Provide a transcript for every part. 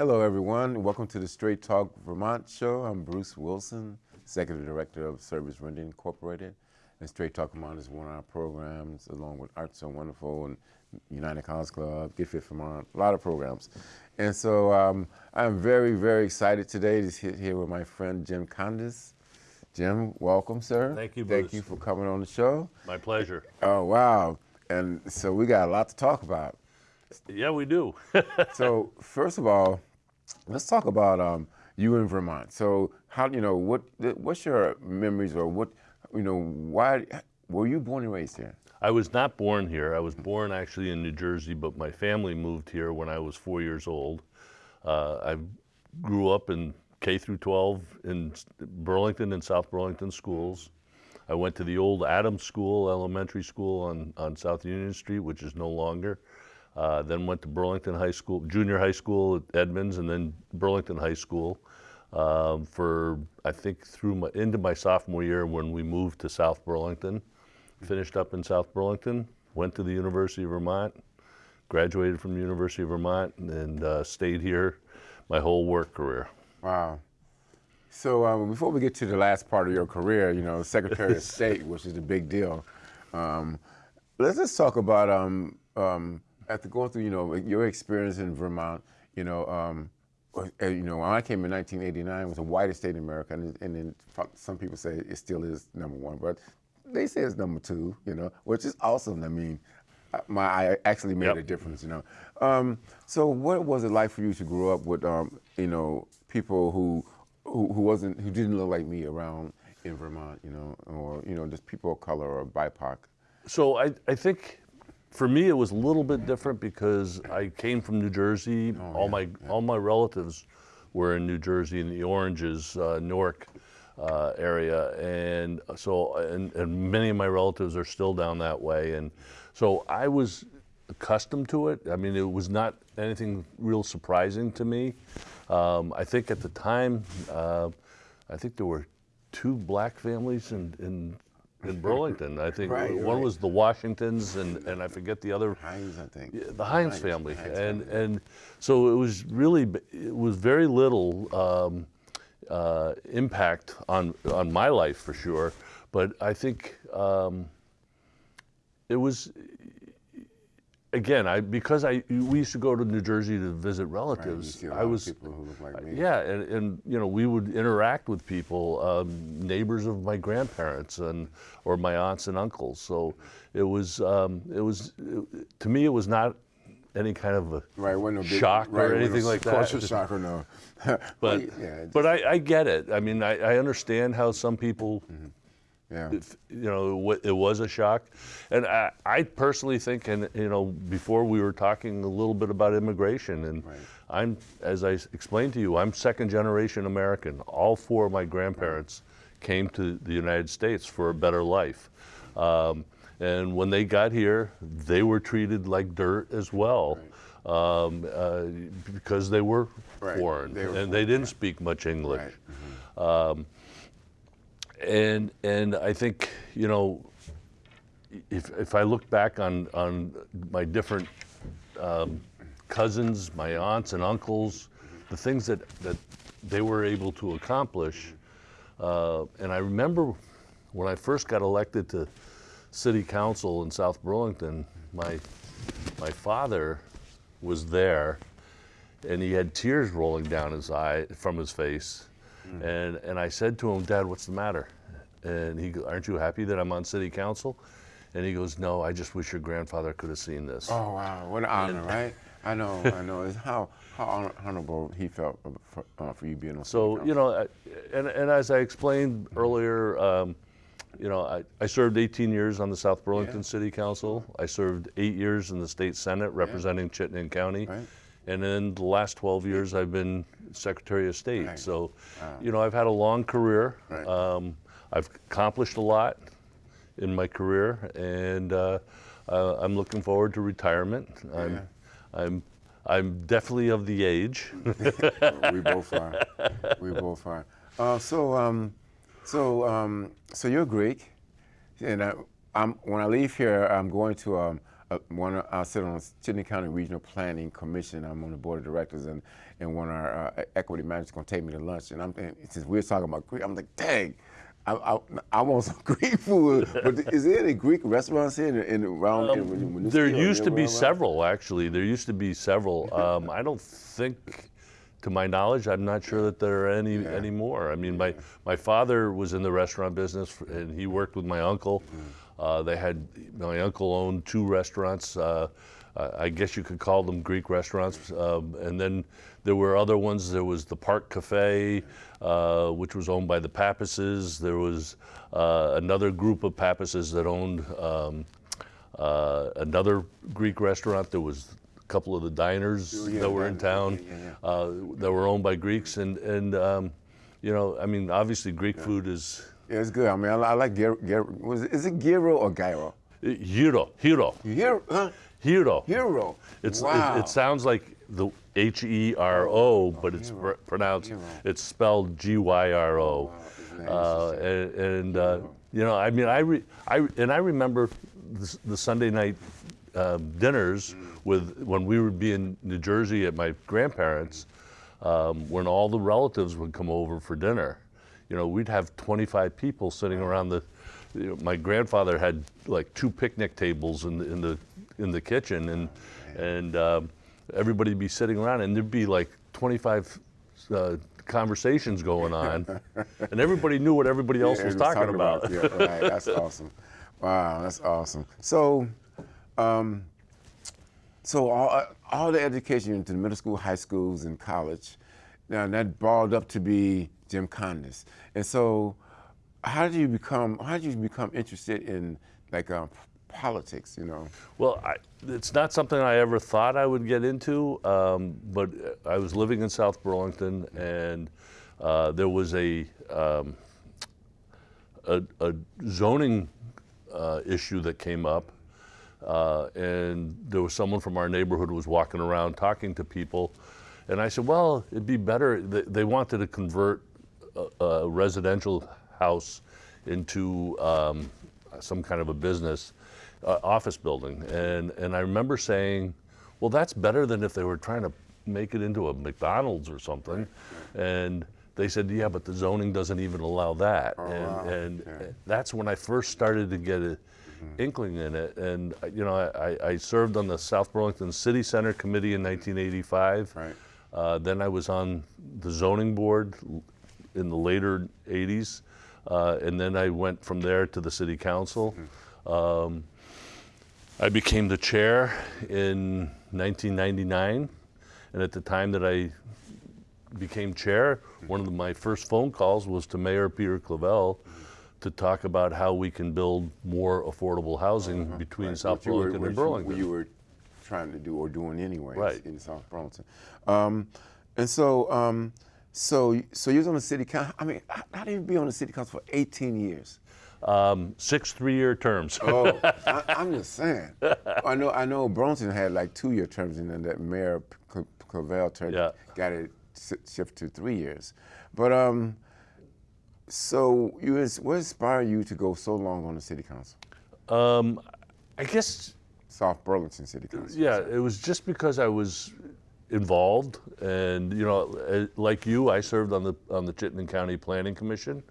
Hello, everyone. Welcome to the Straight Talk Vermont show. I'm Bruce Wilson, Executive Director of Service Rendering Incorporated. And Straight Talk Vermont is one of our programs, along with Arts So Wonderful and United College Club, Get Fit Vermont, a lot of programs. And so um, I'm very, very excited today to sit here with my friend Jim Condos. Jim, welcome, sir. Thank you, Bruce. Thank you for coming on the show. My pleasure. Oh, wow. And so we got a lot to talk about. Yeah, we do. so first of all, let's talk about um, you in Vermont. So how you know what what's your memories or what you know why were you born and raised here? I was not born here. I was born actually in New Jersey, but my family moved here when I was four years old. Uh, I grew up in K through 12 in Burlington and South Burlington schools. I went to the old Adams School, elementary school on, on South Union Street, which is no longer. Uh, then went to Burlington High School, junior high school at Edmunds, and then Burlington High School um, for I think through my into my sophomore year when we moved to South Burlington. Finished up in South Burlington, went to the University of Vermont, graduated from the University of Vermont, and uh, stayed here my whole work career. Wow. So um, before we get to the last part of your career, you know, Secretary of State, which is a big deal, um, let's just talk about um, um, after going through, you know, your experience in Vermont. You know, um, you know, when I came in 1989, it was the whitest state in America, and, and then some people say it still is number one, but they say it's number two. You know, which is awesome. I mean, my I actually made yep. a difference. You know, um, so what was it like for you to grow up with, um, you know, people who who, who wasn't who didn't look like me around in Vermont, you know, or you know just people of color or BIPOC. So I I think for me it was a little bit different because I came from New Jersey. Oh, all yeah, my yeah. all my relatives were in New Jersey in the Oranges, uh, Newark. Uh, area, and so and, and many of my relatives are still down that way, and so I was accustomed to it. I mean, it was not anything real surprising to me. Um, I think at the time, uh, I think there were two black families in, in, in Burlington. I think right, one right. was the Washingtons, and, and I forget the other. Hines, I think. Yeah, the Hines, Hines family, Hines and family. and so it was really it was very little um, uh, impact on on my life for sure, but I think. Um, it was again, I because I we used to go to New Jersey to visit relatives. Right, I was people who look like me. Yeah, and, and you know we would interact with people, um, neighbors of my grandparents and or my aunts and uncles. So it was um, it was it, to me it was not any kind of a right, no big, shock right, or anything like that. Culture shock or no. but yeah, but I, I, get it. I mean, I, I understand how some people. Mm -hmm yeah. It, you know, it was a shock. And I, I, personally think, and you know, before we were talking a little bit about immigration, and right. I'm, as I explained to you, I'm second generation American. All four of my grandparents came to the United States for a better life. Um, and when they got here, they were treated like dirt as well. Right. Um, uh, because they were right. foreign they were and foreign, they didn't speak much English. Mm -hmm. um, and and I think you know if if I look back on on my different um, cousins, my aunts and uncles, the things that that they were able to accomplish, uh, and I remember when I first got elected to city council in South Burlington, my my father was there, and he had tears rolling down his eye from his face Mm. And, and I said to him, Dad, what's the matter? And he goes, aren't you happy that I'm on city council? And he goes, no, I just wish your grandfather could have seen this. Oh, wow, what an honor, and, right? I know, I know. It's how, how honorable he felt for, uh, for you being on So, you know, and, and as I explained earlier, um, you know, I, I served 18 years on the South Burlington yeah. City Council. I served eight years in the state Senate representing yeah. Chittenden County. Right. And in the last 12 years, I've been Secretary of State. Right. So, wow. you know, I've had a long career. Right. Um, I've accomplished a lot in my career, and uh, uh, I'm looking forward to retirement. Yeah. I'm, I'm, I'm definitely of the age. we both are. We both are. Uh, so, um, so, um, so you're Greek, and I, I'm, when I leave here, I'm going to um, uh, one, I sit on the Chittenden County Regional Planning Commission. I'm on the board of directors, and, and one of our uh, equity managers going to take me to lunch. And I'm thinking, since we're talking about Greek, I'm like, dang, I, I, I want some Greek food. but is there any Greek restaurants here in, in around? in, in Winooski There used to be where several, actually. There used to be several. Um, I don't think, to my knowledge, I'm not sure that there are any anymore. I mean, my, my father was in the restaurant business, and he worked with my uncle. Uh, they had my uncle owned two restaurants. Uh, I I guess you could call them Greek restaurants. Um, and then there were other ones. There was the Park Cafe, uh, which was owned by the Pappases. There was uh, another group of Pappases that owned. Um, uh, another Greek restaurant. There was a couple of the diners Oh, yeah, that were in town yeah, yeah, Uh, that were owned by Greeks, and and um, you know, I mean, obviously Greek food is Yeah, it's good. I mean, I, I like gyro. gyro is it gyro or gyro? Gyro. hiro, Hero, huh? Hiro. Hero. It's wow. it, it sounds like the H E R O, but it's pr- pronounced Hero. it's spelled G Y R O. Isn't Uh, and and uh, you know, I mean, I, re, I and I remember the, the Sunday night um, dinners with when we would be in New Jersey at my grandparents, um, when all the relatives would come over for dinner. You know, we'd have 25 people sitting around the. You know, my grandfather had like two picnic tables in the in the in the kitchen, and and um, everybody'd be sitting around, and there'd be like 25 uh, conversations going on, and everybody knew what everybody else Yeah, was everyone's talking, about. Yeah, right. That's awesome. Wow, that's awesome. So, um, so all, all the education into the middle school, high schools, and college, now that balled up to be Jim Condos. And so, how did you become? How did you become interested in like uh, politics? You know. Well, I, it's not something I ever thought I would get into, um, but I was living in South Burlington, and uh, there was a, um, a, a zoning uh, issue that came up, uh, and there was someone from our neighborhood who was walking around talking to people, and I said, well, it'd be better. They, they wanted to convert a, a residential house into um, some kind of a business uh, office building, and and I remember saying, well, that's better than if they were trying to make it into a McDonald's or something, and they said, yeah, but the zoning doesn't even allow that, and wow. and that's when I first started to get a inkling in it. And you know, I, I- served on the South Burlington City Center Committee in 1985. Right. Uh, then I was on the zoning board in the later 80s, uh, and then I went from there to the city council. Um, I became the chair in 1999, and at the time that I became chair, one of my first phone calls was to Mayor Peter Clavelle to talk about how we can build more affordable housing between Right, South were- Burlington and you- Burlington. What you were trying to do or doing anyway Right. in South Burlington. Um, and so, um, so, so you was on the city council. I mean, how, how did you be on the city council for 18 years? Um, six three-year terms. Oh, I, I'm just saying. I know, I know. Burlington had like two-year terms, and then that Mayor Clavelle turned Yeah. got it s- shift to three years. But um, so you, what inspired you to go so long on the city council, Um, I guess South Burlington City Council? Yeah, it was just because I was involved, and you know, uh, like you, I served on the on the Chittenden County Planning Commission.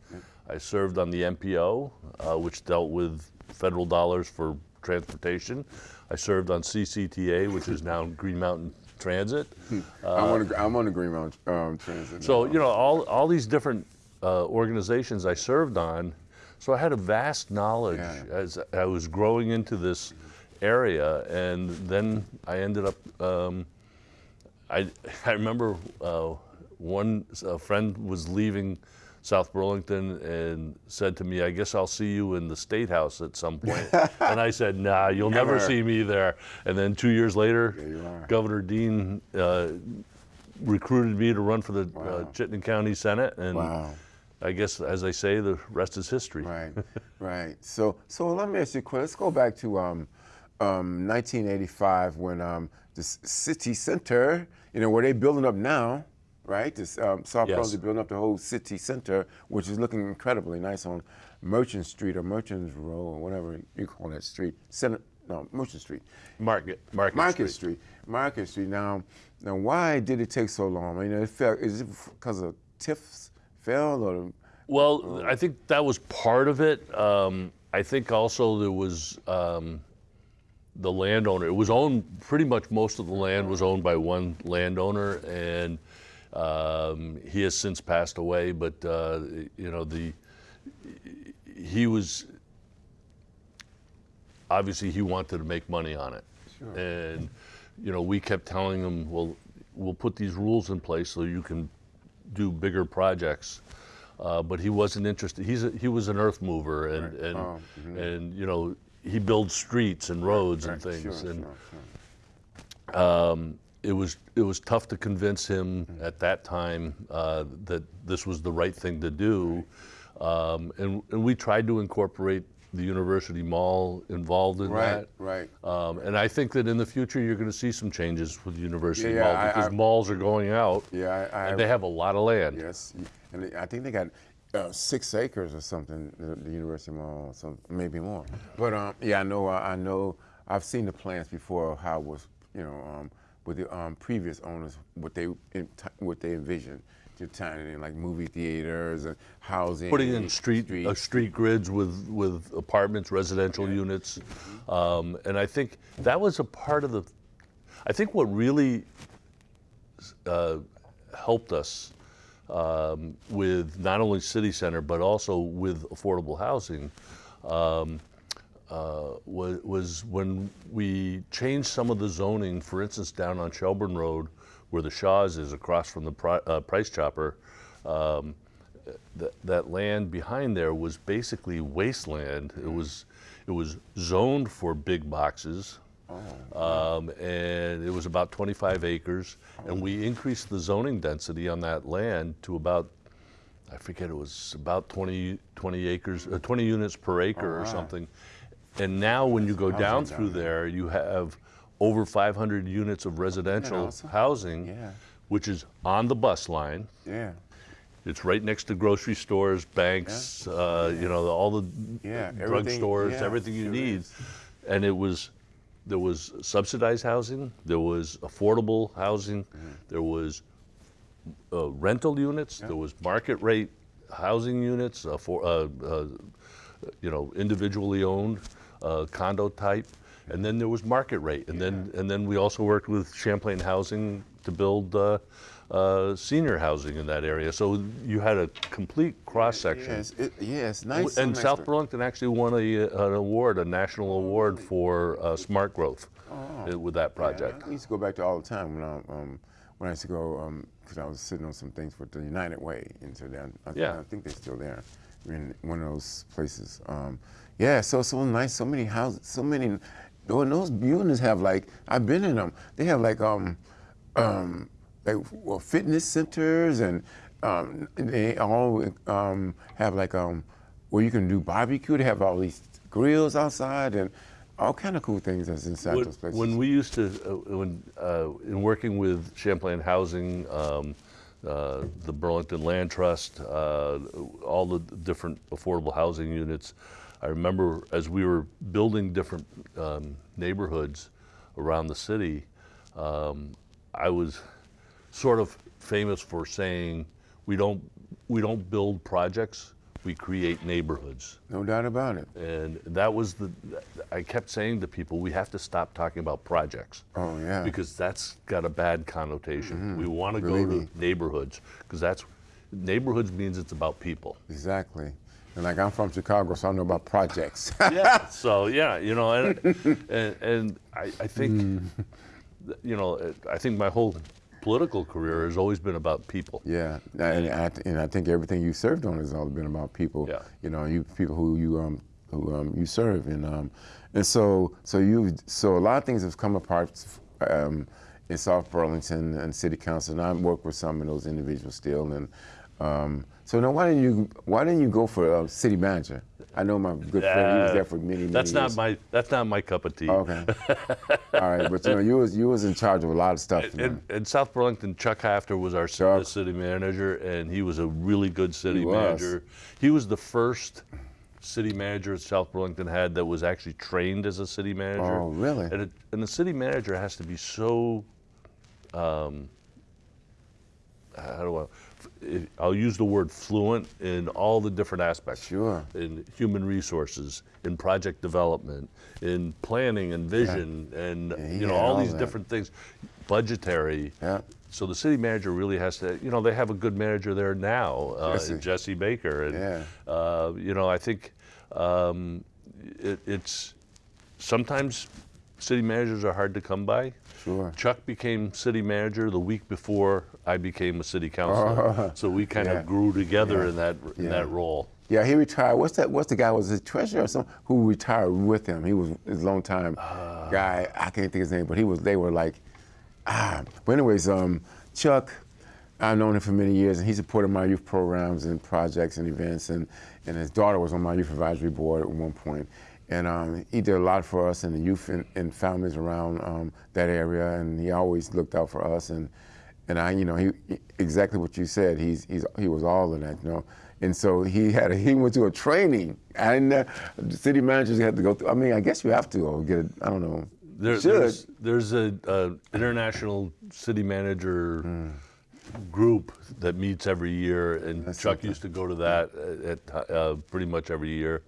I served on the MPO, uh, which dealt with federal dollars for transportation. I served on CCTA, which is now Green Mountain Transit. I'm, on the, I'm on the Green Mountain um, Transit. So now. you know, all all these different uh, organizations I served on, so I had a vast knowledge Yeah. as I was growing into this area, and then I ended up. Um, I I remember uh, one a friend was leaving South Burlington and said to me, "I guess I'll see you in the State House at some point." and I said, "Nah, you'll never Never. see me there." And then two years later. Governor Dean uh, recruited me to run for the uh, Chittenden County Senate, and Wow. I guess, as they say, the rest is history. Right, right. So, so let me ask you a question. Let's go back to um, um, 1985 when um, the city center, you know, where they're building up now, right? This um, South Yes. Building up the whole city center, which is looking incredibly nice on Merchant Street or Merchants Row or whatever you call that street. Center, no, Merchant Street. Market, Market, Market Street. Street. Market Street. Now, now, why did it take so long? I mean, it fell. Is it because of TIFs fell or? Well, I think that was part of it. Um, I think also there was um, the landowner. It was owned pretty much most of the land was owned by one landowner, and um, he has since passed away. But uh, you know the he was obviously he wanted to make money on it, and you know we kept telling him, well, we'll put these rules in place so you can do bigger projects. Uh, but he wasn't interested. He's a, he was an earth mover, and and Oh, and you know he builds streets and roads and things, sure, and sure, sure. It was it was tough to convince him at that time uh, that this was the right thing to do, um, and and we tried to incorporate the university mall involved in Right, that. right. Um, and I think that in the future you're going to see some changes with the university Yeah, yeah, mall I- because I- malls are going out Yeah, I, I and they have a lot of land. Yes, and I think they got uh, six acres or something. The, the University Mall, some maybe more. But um, yeah, I know. I know. I've seen the plans before. How it was you know um, with the um, previous owners what they what they envisioned. To tying it in like movie theaters and housing. Putting in street uh, streets. street grids with with apartments, residential units, um, and I think that was a part of the. I think what really uh, helped us um, with not only city center but also with affordable housing um, uh, was, was when we changed some of the zoning. For instance, down on Shelburne Road, where the Shaw's is across from the pri- uh, Price Chopper. Um, that, that land behind there was basically wasteland. It was it was zoned for big boxes, um, and it was about 25 acres. And we increased the zoning density on that land to about I forget it was about 20 20 acres, uh, 20 units per acre or something. And now when you go down through there, you have over 500 units of residential awesome? housing, Yeah. which is on the bus line. Yeah. It's right next to grocery stores, banks, uh, you know, all the Yeah, everything- drugstores, yeah, everything you sure need. is. And it was, there was subsidized housing, there was affordable housing, Mm-hmm. there was uh, rental units, there was market rate housing units, uh, for, uh, uh, you know, individually owned uh, condo type, and then there was market rate, and then and then we also worked with Champlain Housing to build uh, uh, senior housing in that area. So you had a complete cross section. Yes. It, yeah. It's nice. And nice South to- Burlington actually won a, an award, a national award for uh, smart growth uh, with that project. Yeah, I used to go back there all the time when I um, when I used to go because I was sitting on some things for the United Way into there. I, Yeah. I think they're still there in one of those places. Um, yeah, so so nice, so many houses, so many. oh, those buildings have like I've been in them. They have like um um like well, fitness centers and um, they all um, have like um where you can do barbecue. They have all these grills outside and all kind of cool things that's inside When, those places. when we used to, uh, when uh, in working with Champlain Housing, um, uh, the Burlington Land Trust, uh, all the different affordable housing units, I remember as we were building different um, neighborhoods around the city, um, I was sort of famous for saying we don't we don't build projects, we create neighborhoods. No doubt about it. And that was the, I kept saying to people, we have to stop talking about projects. Oh, yeah. Because that's got a bad connotation. We want to go to neighborhoods because that's, neighborhoods means it's about people. Exactly. And like I'm from Chicago, so I know about projects. Yeah. so, yeah, you know, and, and, and I, I think, Hmm. th- you know, I think my whole political career has always been about people. yeah, and I, and I think everything you served on has always been about people. Yeah. You know, you people who you um who um you serve and um and so so you so a lot of things have come apart um in South Burlington and City Council, and I work with some of those individuals still. And um, so now, why didn't you why didn't you go for uh, city manager? I know my good friend; he was there for many, many That's years. not my, that's not my cup of tea. Okay. All right, but you know, you was you was in charge of a lot of stuff. In, in South Burlington, Chuck Hafter was our Chuck. city manager, and he was a really good city He manager. He was the first city manager South Burlington had that was actually trained as a city manager. Oh, really? And, it, and the city manager has to be so. Um, how do I? I'll use the word fluent in all the different aspects. Sure. In human resources, in project development, in planning and vision, and he you know all all these that. different things, budgetary. Yeah. So the city manager really has to, you know, they have a good manager there now, uh, Jesse. Jesse Baker, and Yeah. uh, you know, I think um, it, it's sometimes city managers are hard to come by. Sure. Chuck became city manager the week before I became a city councilor, so we kind Yeah. of grew together in that in Yeah. that role. Yeah, he retired. What's that? What's the guy? Was it treasurer or something who retired with him? He was his long time Uh. guy. I can't think his name, but he was. They were like, ah. But anyways, um, Chuck, I've known him for many years, and he supported my youth programs and projects and events, and and his daughter was on my youth advisory board at one point, and um, he did a lot for us and the youth and, and families around um, that area, and he always looked out for us and. And I, you know, he exactly what you said. He's he's he was all of that, you know. And so he had a, he went to a training, and uh, the city managers had to go through. I mean, I guess you have to or get. I don't know. There, there's there's a, a international city manager group that meets every year, and That's Chuck something. used to go to that at, uh, pretty much every year.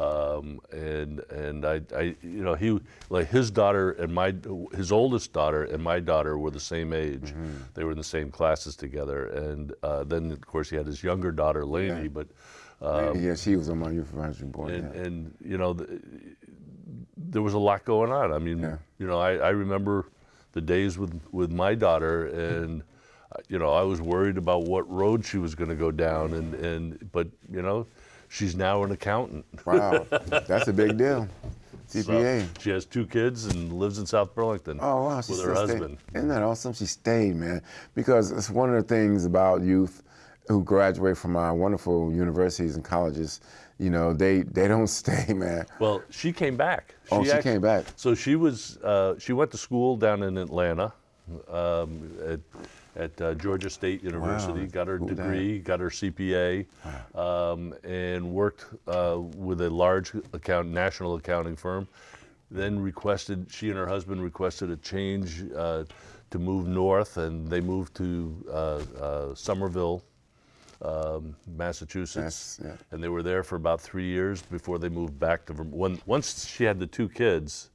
Um, and and I, I you know he like his daughter and my his oldest daughter and my daughter were the same age. They were in the same classes together, and uh, then of course he had his younger daughter Lainey, but. Uh, yeah, she was on my youth advisory board. and, yeah. and you know, th- there was a lot going on. I mean, Yeah. you know, I, I remember the days with with my daughter, and uh, you know, I was worried about what road she was going to go down, and and but you know, she's now an accountant. wow, that's a big deal. So CPA. she has two kids and lives in South Burlington Oh wow, she with her still stayed. husband. Isn't that awesome? She stayed, man. Because it's one of the things about youth who graduate from our wonderful universities and colleges. You know, they they don't stay, man. Well, she came back. Oh, she came back. So she was. Uh, she went to school down in Atlanta, um, at, at uh, Georgia State University. got her degree, got her CPA, um, and worked uh, with a large account national accounting firm. Then requested. She and her husband requested a change uh, to move north, and they moved to uh, uh, Somerville, um, Massachusetts, Yes, yeah. and they were there for about three years before they moved back to Vermont. When, once she had the two kids,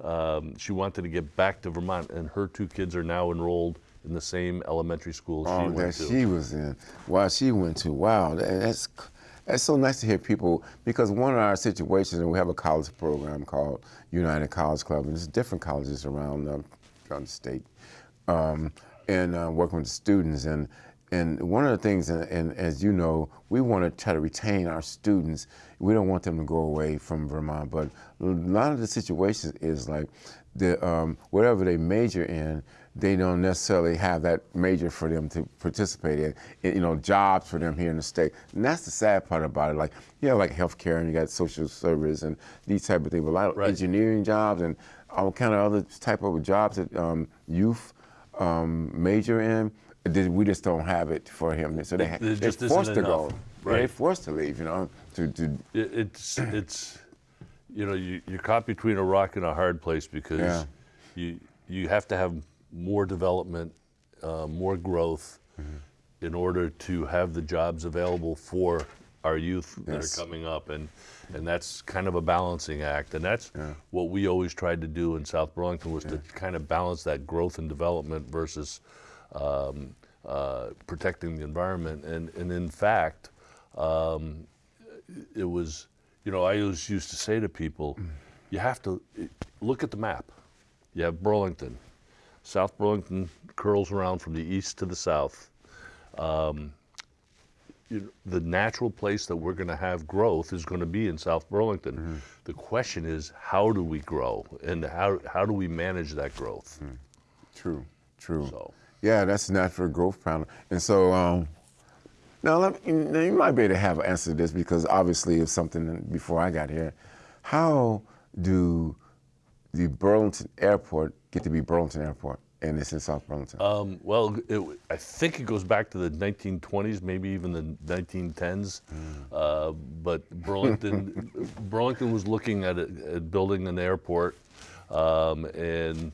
um, she wanted to get back to Vermont, and her two kids are now enrolled in the same elementary school she Oh, went that to. she was in. Wow, she went to. Wow, that- that's that's so nice to hear people because one of our situations, and we have a college program called United College Club, and there's different colleges around the, around the state, um, and uh, working with the students and. And one of the things, and, and as you know, we want to try to retain our students. We don't want them to go away from Vermont, but a lot of the situations is like the um, whatever they major in, they don't necessarily have that major for them to participate in, you know, jobs for them here in the state. And that's the sad part about it. Like, you have like healthcare and you got social service and these type of things, but a lot of Right. engineering jobs and all kind of other type of jobs that um, youth um, major in, we just don't have it for him. So they, It- they're just forced to enough. go. They're forced to leave, you know, to, to it's it's you know you, you're caught between a rock and a hard place because Yeah. you you have to have more development, uh, more growth, Mm-hmm. in order to have the jobs available for our youth that are coming up, and and that's kind of a balancing act, and that's Yeah. what we always tried to do in South Burlington was to kind of balance that growth and development versus um, uh, protecting the environment, and and in fact um, it was, you know, I always used to say to people, you have to look at the map. You have Burlington. South Burlington curls around from the east to the south. Um, you the natural place that we're going to have growth is going to be in South Burlington. The question is, how do we grow, and how how do we manage that growth? True, true. So. Yeah, that's natural growth plan. And so um, now, let me, now you might be able to have an answer to this because obviously it's something before I got here. How do the Burlington Airport get to be Burlington Airport? and it's in South Burlington? Um, well, it, I think it goes back to the 1920s, maybe even the 1910s. Uh, but Burlington, Burlington was looking at, it, at building an airport, um, and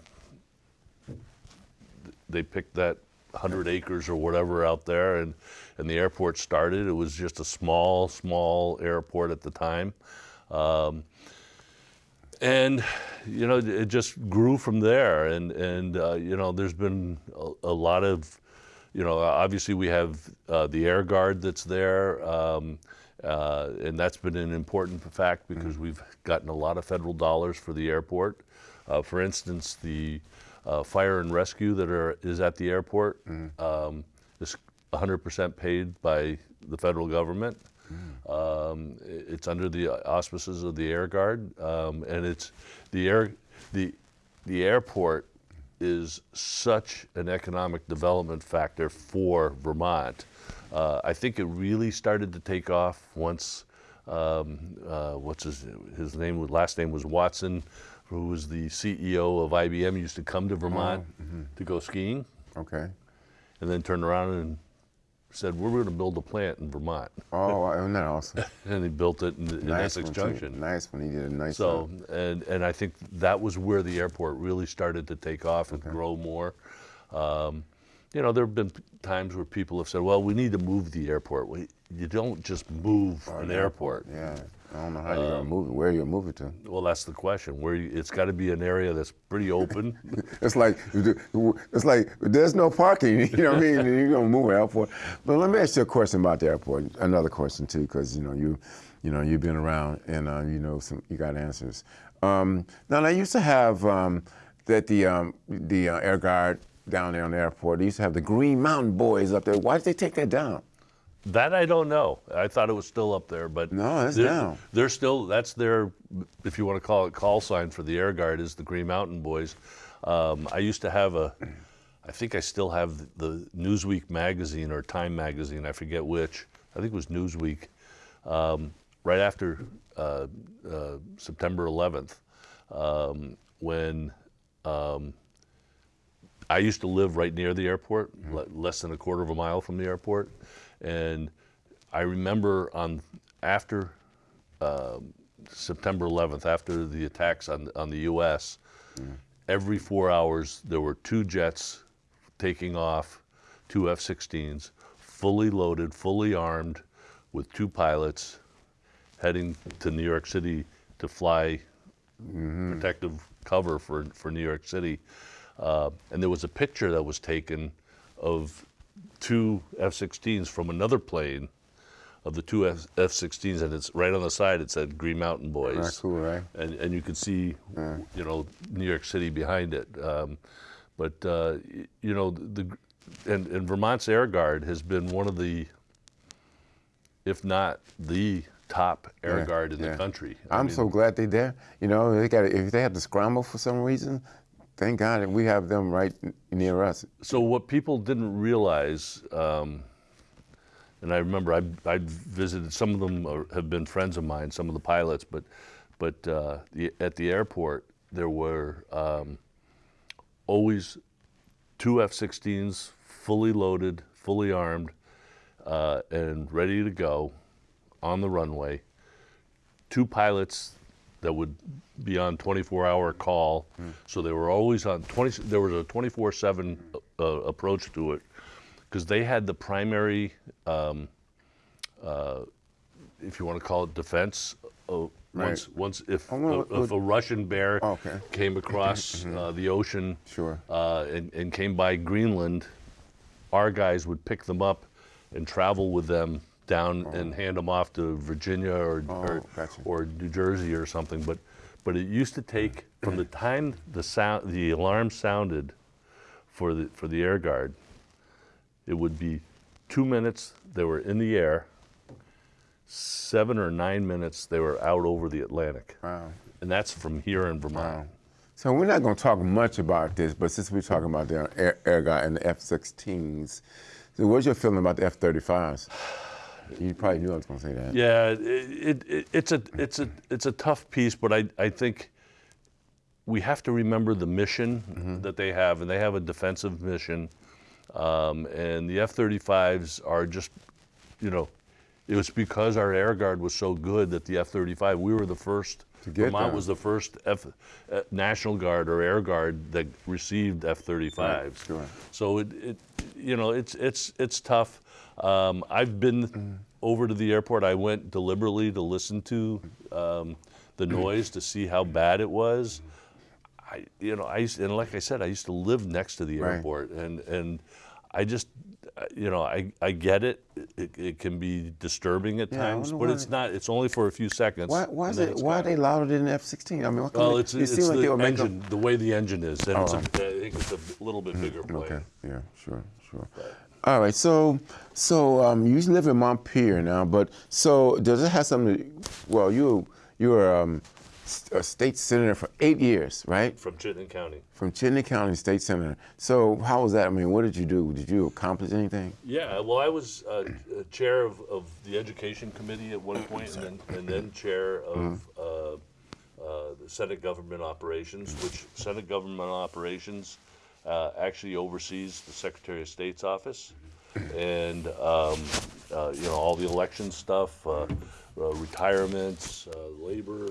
they picked that 100 acres or whatever out there, and and the airport started. It was just a small, small airport at the time. Um, and you know it just grew from there and and uh, you know there's been a, a, lot of you know obviously we have uh, the air guard that's there um, uh, and that's been an important fact because mm-hmm. we've gotten a lot of federal dollars for the airport uh, for instance the uh, fire and rescue that are is at the airport mm-hmm. um, is 100% paid by the federal government um, it's under the auspices of the Air Guard, um, and it's the air the the airport is such an economic development factor for Vermont. Uh, I think it really started to take off once. Um, uh, what's his his name? Last name was Watson, who was the CEO of IBM. Used to come to Vermont oh, mm-hmm. to go skiing. Okay. And then turn around and said, we're going to build a plant in Vermont. Oh, isn't that awesome? and he built it in, in nice Essex Junction. Too. Nice when he did a nice So, and, and I think that was where the airport really started to take off and okay. grow more. Um, you know, there have been times where people have said, well, we need to move the airport. We, you don't just move an airport. Yeah. I don't know how you're gonna move it. Where are you gonna to? Well, that's the question. Where you, it's got to be an area that's pretty open. it's like it's like there's no parking. You know what I mean? You're gonna move an airport. But let me ask you a question about the airport. Another question too, because you know you, you know you've been around and uh, you know some you got answers. Um, now I used to have um, that the um, the uh, air guard down there on the airport. They used to have the Green Mountain Boys up there. Why did they take that down? That I don't know. I thought it was still up there, but no, it's they're, down. They're still. That's their, if you want to call it, call sign for the Air Guard is the Green Mountain Boys. Um, I used to have a, I think I still have the Newsweek magazine or Time magazine. I forget which. I think it was Newsweek. Um, right after uh, uh, September 11th, um, when um, I used to live right near the airport, mm-hmm. less than a quarter of a mile from the airport and I remember on after uh, September 11th, after the attacks on on the U.S., mm. every four hours there were two jets taking off, two F-16s, fully loaded, fully armed, with two pilots, heading to New York City to fly mm-hmm. protective cover for for New York City. Uh, and there was a picture that was taken of two F-16s from another plane of the two F- 16s and it's right on the side. It said Green Mountain Boys. That's cool, right? And and you could see, yeah. you know, New York City behind it. Um, but uh, you know the and, and Vermont's Air Guard has been one of the, if not the top air yeah, guard in yeah. the country. I am so glad they're there. You know, they got if they had to scramble for some reason, thank God and we have them right near us. So what people didn't realize, um, and I remember I, I visited some of them are, have been friends of mine, some of the pilots, but but uh, the, at the airport there were um, always two F-16s, fully loaded, fully armed, uh, and ready to go on the runway. Two pilots that would be on 24-hour call. Mm. So they were always on 20. There was a 24/7 uh, approach to it because they had the primary, um, uh, if you want to call it defense. Uh, right. Once, once if, oh, a, if a Russian bear oh, okay. came across mm-hmm. uh, the ocean sure. Uh, and, and came by Greenland, our guys would pick them up and travel with them down oh. and hand them off to Virginia or, oh, or, gotcha. or, New Jersey or something. But but it used to take from the time the sound the alarm sounded for the for the air guard, it would be two minutes they were in the air. Seven or nine minutes they were out over the Atlantic. Wow. And that's from here in Vermont. Wow. So we're not going to talk much about this, but since we're talking about the air, air guard and the F-16s, so what's your feeling about the F-35s? You probably knew I was going to say that. Yeah, it, it, it's a it's a it's a tough piece, but I I think we have to remember the mission Mm-hmm. that they have, and they have a defensive mission. Um, and the F-35s are just, you know, it was because our air guard was so good that the F-35, we were the first. To get Vermont them. was the first F, uh, National Guard or Air Guard that received F-35s. Right, sure. So it, it, you know, it's it's it's tough. Um, I've been over to the airport. I went deliberately to listen to um, the noise to see how bad it was. I, you know, I used, and like I said, I used to live next to the Right. airport, and and I just, uh, you know, I I get it. It, it can be disturbing at Yeah, times, but it's not. It's only for a few seconds. Why, why is it? it's Why are they louder than the F-16? I mean, what Well, it's, it it's seems like the engine, the way the engine is, and it's a, Oh. I think it's a little bit bigger plane. Okay. Yeah. Sure. Sure. All right. So, so um, you live in Montpelier now, but so does it have something? To, well, you you were um, a state senator for eight years, right? From Chittenden County. From Chittenden County State Senator. So how was that? I mean, what did you do? Did you accomplish anything? Yeah, well, I was uh, uh, chair of, of the education committee at one point, and then, and then chair of uh, uh, the Senate Government Operations, which Senate Government Operations uh, actually oversees the Secretary of State's office, and um, uh, you know all the election stuff, uh, uh, retirements, uh, labor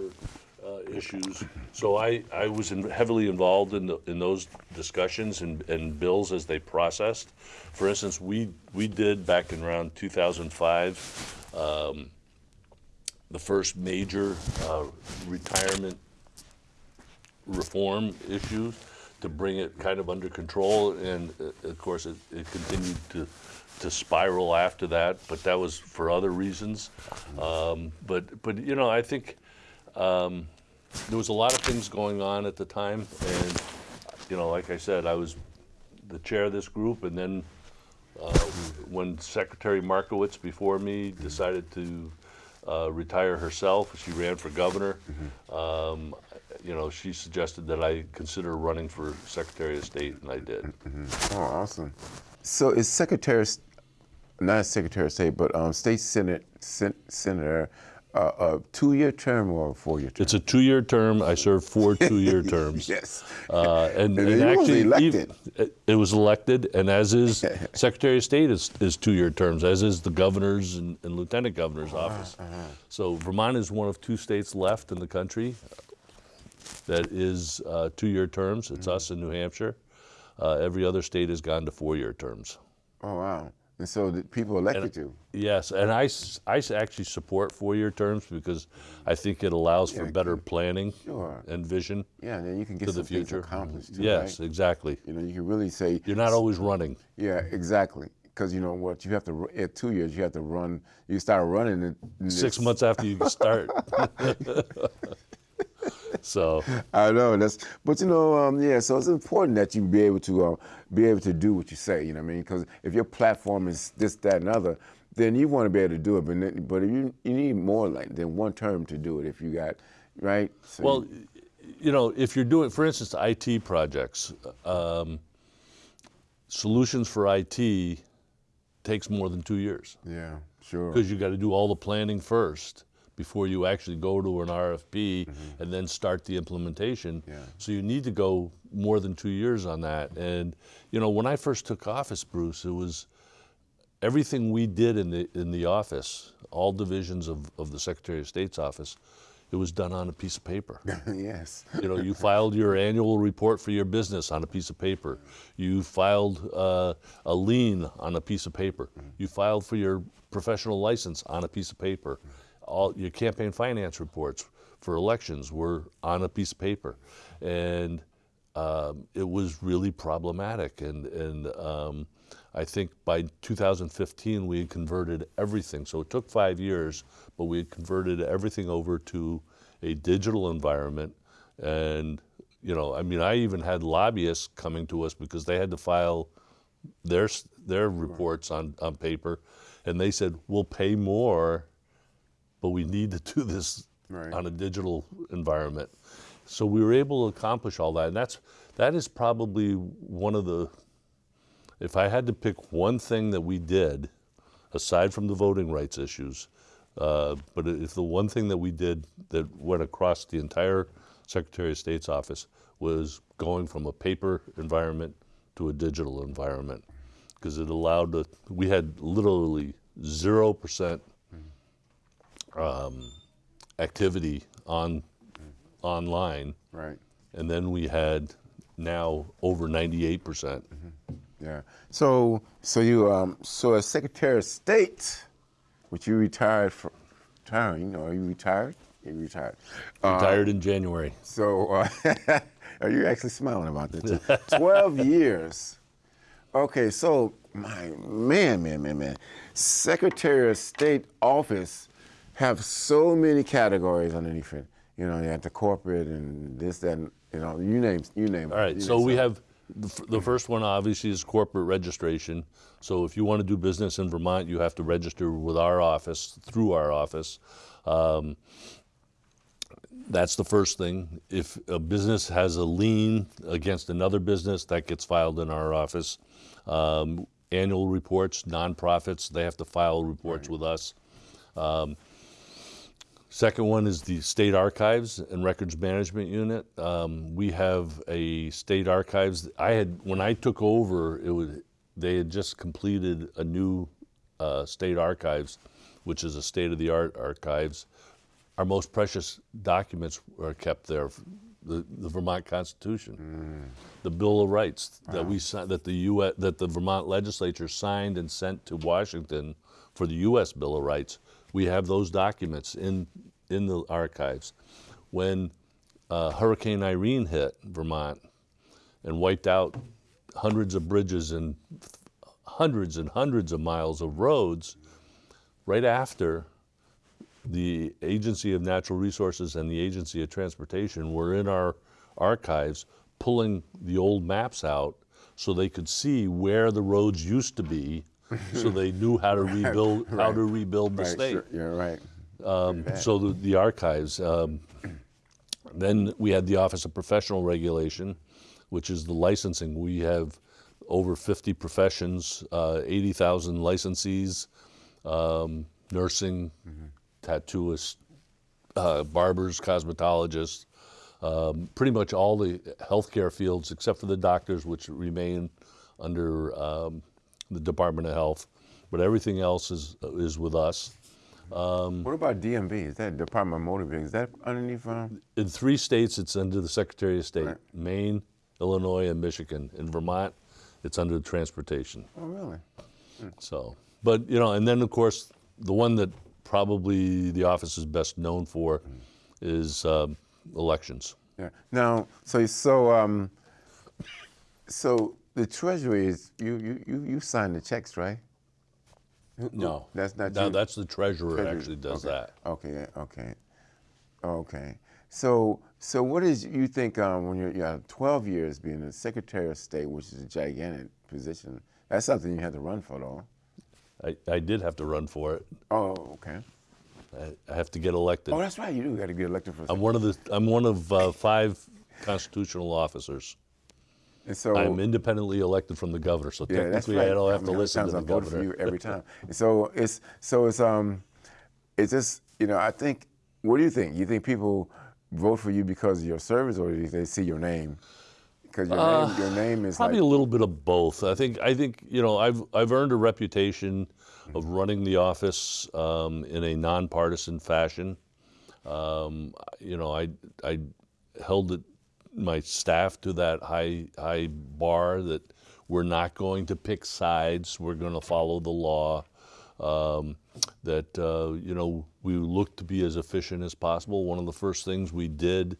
uh, issues. So I, I was in, heavily involved in, the, in those discussions and, and bills as they processed. For instance, we, we did back in around 2005 um, the first major retirement reform issues to bring it kind of under control. And uh, of course, it, it continued to, to spiral after that, but that was for other reasons. Um, but, but, you know, I think um, there was a lot of things going on at the time. And, you know, like I said, I was the chair of this group. And then uh, when Secretary Markowitz before me decided to uh, retire herself, she ran for governor. Um, you know, she suggested that I consider running for Secretary of State, and I did. Oh, awesome. So is Secretary, not Secretary of State, but um, State Senate sen- Senator, uh, a two-year term or a four-year term? It's a two-year term. I served four two-year terms. yes. Uh, and, And and he was elected. it was elected, and as is Secretary of State is, is two-year terms, as is the governor's and, and lieutenant governor's Uh-huh, office. So Vermont is one of two states left in the country that is uh, two-year terms. It's Mm-hmm. us in New Hampshire. Uh, every other state has gone to four-year terms. Oh wow. And so the people elected you. Yes, and I, I actually support four-year terms because I think it allows for Yeah, better planning Sure. and vision Yeah, and then you can get to the future. accomplished too, yes, right? exactly. You know, you can really say. You're not always running. Yeah, exactly. Because you know what, you have to at two years you have to run. You start running in, in six months after you start. so I know that's, but you know, um, yeah. So it's important that you be able to uh, be able to do what you say. You know what I mean? Because if your platform is this, that, and other, then you want to be able to do it. But then, but if you you need more like than one term to do it. If you got right. So well, you know, if you're doing, for instance, IT projects, um, solutions for IT takes more than two years yeah, sure. because you got to do all the planning first before you actually go to an RFP mm-hmm. and then start the implementation. Yeah. So you need to go more than two years on that. And you know, when I first took office, Bruce, it was everything we did in the in the office, all divisions of, of the Secretary of State's office, it was done on a piece of paper. yes. You know, you filed your annual report for your business on a piece of paper. You filed uh, a lien on a piece of paper. Mm-hmm. You filed for your professional license on a piece of paper. Mm-hmm. All your campaign finance reports for elections were on a piece of paper, and um, it was really problematic. And and um, I think by 2015 we had converted everything. So it took five years, but we had converted everything over to a digital environment. And you know, I mean, I even had lobbyists coming to us because they had to file their their reports on on paper, and they said we'll pay more, but we need to do this Right. on a digital environment. So we were able to accomplish all that, and that's that is probably one of the. If I had to pick one thing that we did, aside from the voting rights issues, uh, but if the one thing that we did that went across the entire Secretary of State's office was going from a paper environment to a digital environment because it allowed the, we had literally 0% um, activity on online Right. and then we had now over 98%. percent Yeah. So, so you, um, so as Secretary of State, which you retired from, retiring, or you retired? You retired. Uh, Retired in January. so, uh, are you actually smiling about that? too? Twelve years. Okay, so my man, man, man, man, Secretary of State office have so many categories underneath it. You know, you have the corporate and this, that, and, you know, you name, you name. it. All right, so we have, the f- the first one obviously is corporate registration. So if you want to do business in Vermont, you have to register with our office, through our office. Um, That's the first thing. If a business has a lien against another business, that gets filed in our office. Um, Annual reports, nonprofits, they have to file reports with us. Second one is the State Archives and Records Management Unit. Um, we have a state archives. I had when I took over, it was they had just completed a new uh, state archives, which is a state-of-the-art archives. Our most precious documents are kept there. The, the Vermont Constitution, the Bill of Rights that we si- that the U.S. that the Vermont legislature signed and sent to Washington for the U.S. Bill of Rights. We have those documents in in the archives. When uh, Hurricane Irene hit Vermont and wiped out hundreds of bridges and hundreds and hundreds of miles of roads, right after the Agency of Natural Resources and the Agency of Transportation were in our archives pulling the old maps out so they could see where the roads used to be so they knew how to rebuild how to rebuild the Right, state. sure, you're right. Um, so the, the archives. Um, then we had the Office of Professional Regulation, which is the licensing. We have over 50 professions, uh, 80,000 licensees, um, nursing, tattooists, uh, barbers, cosmetologists, um, pretty much all the healthcare fields except for the doctors, which remain under um, the Department of Health. But everything else is is with us. What about DMV? Is that Department of Motor Vehicles? Is that underneath? Um, In three states, it's under the Secretary of State: Right. Maine, Illinois, and Michigan. In Vermont, it's under transportation. oh, really? So, but you know, and then of course, the one that probably the office is best known for is um, elections. Yeah. Now, so so um, so the Treasury is you you you, you sign the checks, right? No, that's not No, you. that's the treasurer Treasury. actually does okay. that. Okay, okay, okay. So, so what is you think um, when you're, you have 12 years being a Secretary of State, which is a gigantic position? That's something you had to run for, though. I, I did have to run for it. Oh, okay. I, I have to get elected. Oh, that's right. You do got to get elected for. I'm one of the I'm one of uh, five constitutional officers. And so I'm independently elected from the governor, so Yeah, technically right. I don't have mean, to listen to the I governor. for you every time. so it's so it's um, it's just you know I think. What do you think? You think people vote for you because of your service, or do they see your name? Because your name, your name is Uh, Probably like a little bit of both. I think I think you know I've I've earned a reputation of running the office um, in a nonpartisan fashion. Um, you know, I I held it, my staff to that high high bar that we're not going to pick sides. We're going to follow the law. Um, that uh, you know we look to be as efficient as possible. One of the first things we did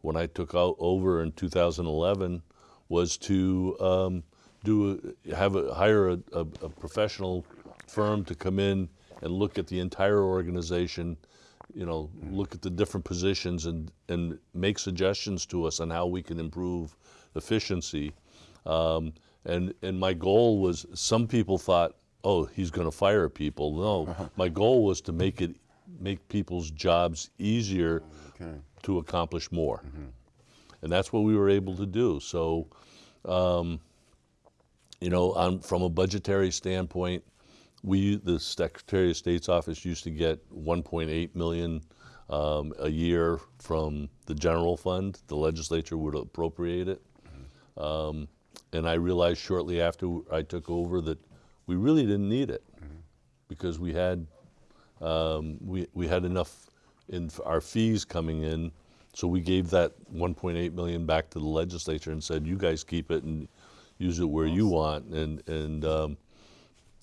when I took out over in 2011 was to um, do a, have a, hire a, a, a professional firm to come in and look at the entire organization. You know, look at the different positions and and make suggestions to us on how we can improve efficiency. Um, and and my goal was some people thought, oh, he's going to fire people. No, my goal was to make it make people's jobs easier okay. to accomplish more. And that's what we were able to do. So, um, you know, on, from a budgetary standpoint, we, the Secretary of State's office used to get 1.8 million um, a year from the general fund. The legislature would appropriate it. Um, and I realized shortly after I took over that we really didn't need it because we had um, we, we had enough in our fees coming in. So we gave that 1.8 million back to the legislature and said, you guys keep it and use it where you want. And, and um,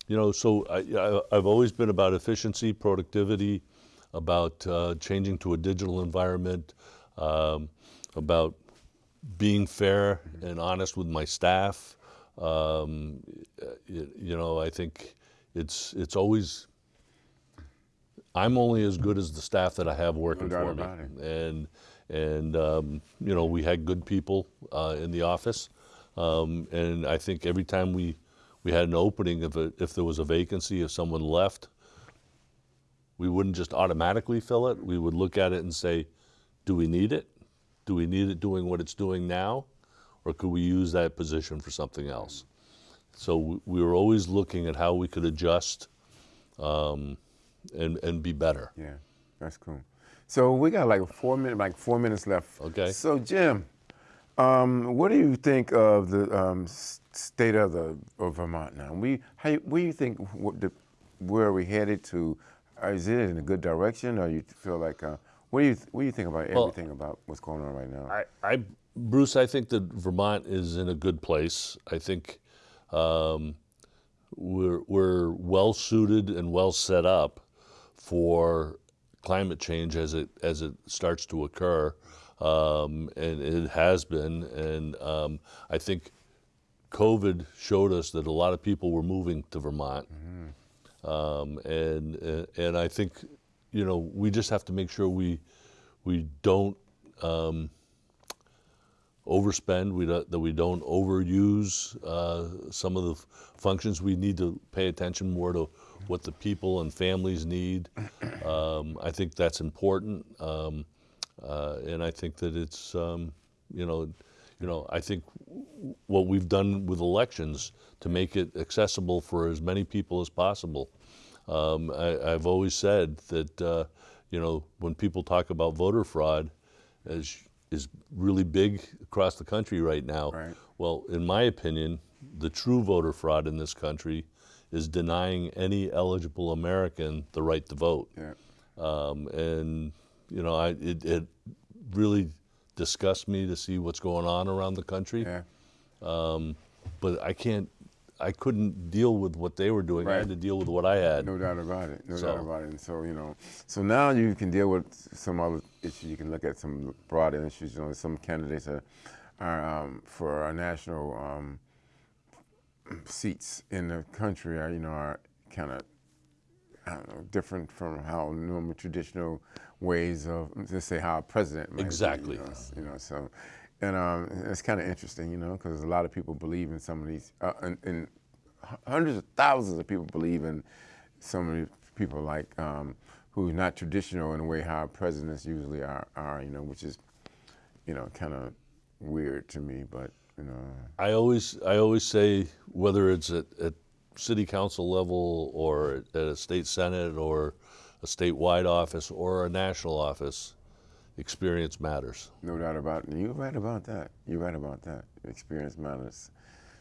you know, so I, I, I've always been about efficiency, productivity, about uh, changing to a digital environment, um, about being fair and honest with my staff. Um, you, you know, I think it's it's always. I'm only as good as the staff that I have working doubt for me, it. and and um, you know we had good people uh, in the office, um, and I think every time we we had an opening, if it, if there was a vacancy, if someone left, we wouldn't just automatically fill it. We would look at it and say, do we need it? Do we need it doing what it's doing now? Or could we use that position for something else? So we, we were always looking at how we could adjust um, and, and be better. Yeah, that's cool. So we got like four minutes, like four minutes left. Okay. So Jim, um, what do you think of the um, state of the of Vermont now? We, how, where do you think what the, where are we headed to? Uh, Is it in a good direction, or you feel like uh, what do you what do you think about Well, everything about what's going on right now? I, I, Bruce, I think that Vermont is in a good place. I think um, we're, we're well suited and well set up for climate change as it as it starts to occur, um, and it has been. And um, I think COVID showed us that a lot of people were moving to Vermont, um, and and I think you know we just have to make sure we we don't um, overspend, we don't, that we don't overuse uh, some of the f- functions. We need to pay attention more to what the people and families need. Um, I think that's important, um, uh, and I think that it's um, you know, you know, I think w- what we've done with elections to make it accessible for as many people as possible. Um, I, I've always said that uh, you know when people talk about voter fraud, as is really big across the country right now. Right. Well, in my opinion, the true voter fraud in this country is denying any eligible American the right to vote. yeah. Um, and you know, I, it, it really disgusts me to see what's going on around the country. Yeah. But I can't, I couldn't deal with what they were doing. I had to deal with what I had. No doubt about it. No So- doubt about it. And so you know, so now you can deal with some other issues. You can look at some broader issues. You know, some candidates are, are um, for our national um, seats in the country are you know are kind of know different from how normal traditional ways of let's say how a president might be, Exactly. you, know, you know so. And um, it's kind of interesting, you know, because a lot of people believe in some of these, uh, and, and hundreds of thousands of people believe in some of these people like um, who are not traditional in the way how presidents usually are, are you know, which is, you know, kind of weird to me. But you know, I always I always say whether it's at, at city council level or at a state senate or a statewide office or a national office, experience matters. no doubt about it. You're right about that. You're right about that. Experience matters.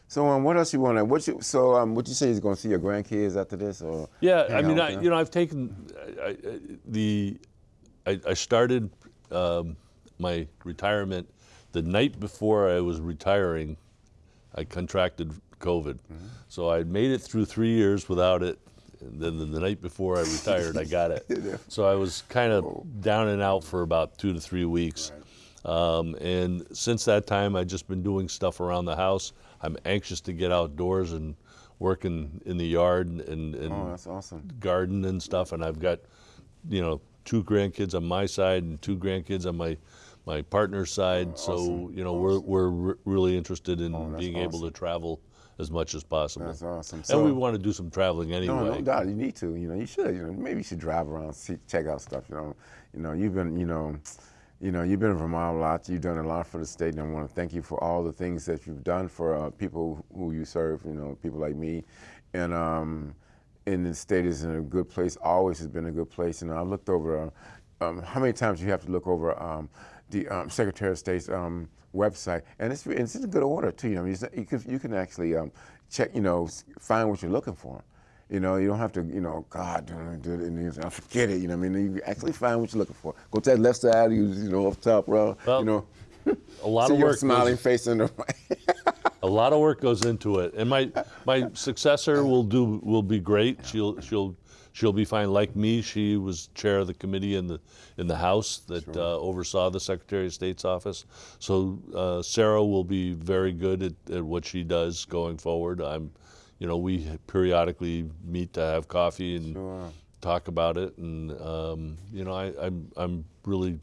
So, um, what else you want to? What you? So, um, what you say is going to see your grandkids after this, or? Yeah, I mean, I, you know, I've taken I, I, the I, I started um, my retirement the night before I was retiring. I contracted COVID, Mm-hmm. so I made it through three years without it. And then the, the night before I retired, I got it. So I was kind of down and out for about two to three weeks. Um, and since that time, I've just been doing stuff around the house. I'm anxious to get outdoors and working in the yard and, and Oh, that's awesome. garden and stuff, and I've got, you know, two grandkids on my side and two grandkids on my my partner's side. so awesome, you know, we're we're re- really interested in Oh, being able to travel as much as possible. That's awesome. and So- we want to do some traveling anyway. No, no doubt. You need to. You know, you should. You know, maybe you should drive around, see, check out stuff. You know, you know, you've been, you know, you know, you've been in Vermont a lot. You've done a lot for the state, and I want to thank you for all the things that you've done for uh, people who you serve. You know, people like me, and um, and the state is in a good place. Always has been a good place. And I looked over. Uh, um, how many times you have to look over um, the um, Secretary of State's um, website, and it's it's in good order too. You know, you can you can actually um, check, you know, find what you're looking for. You know, you don't have to, you know, God, don't do it, and you know, forget it. You know, what I mean, you actually find what you're looking for. Go to that left side, you, you know, up top, bro. Well, you know, A lot see of your work. smiling Goes, face in the a lot of work goes into it, and my my successor will do will be great. She'll she'll she'll be fine. Like me, she was chair of the committee in the in the House that uh, oversaw the Secretary of State's office. So uh, Sarah will be very good at, at what she does going forward. I'm, you know, we periodically meet to have coffee and Sure. talk about it, and um, you know, I, I'm I'm really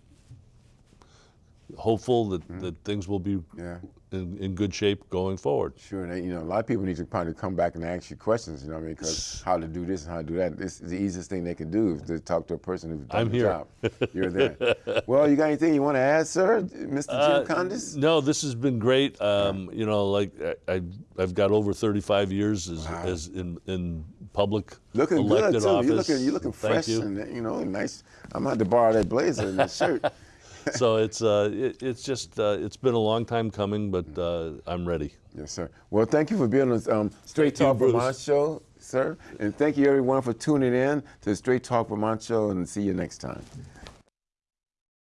hopeful that, that things will be Yeah. In, in good shape going forward. Sure, and you know, a lot of people need to probably come back and ask you questions. You know, what I mean, because how to do this and how to do that. This is the easiest thing they can do is to talk to a person who's done I'm the here. job. You're there. well, you got anything you want to add, sir, Mr. Uh, Jim Condos? No, this has been great. Um, you know, like I, I've got over 35 years as, as in, in public Looking elected good too. office. You're looking, you're looking fresh you. and you know nice. I'm going to borrow that blazer and that shirt. so it's uh, it, it's just uh, it's been a long time coming, but uh, I'm ready. Yes, sir. Well, thank you for being on um, Straight Thank you, Talk Bruce. Vermont show, sir. And thank you everyone for tuning in to Straight Talk Vermont show and see you next time.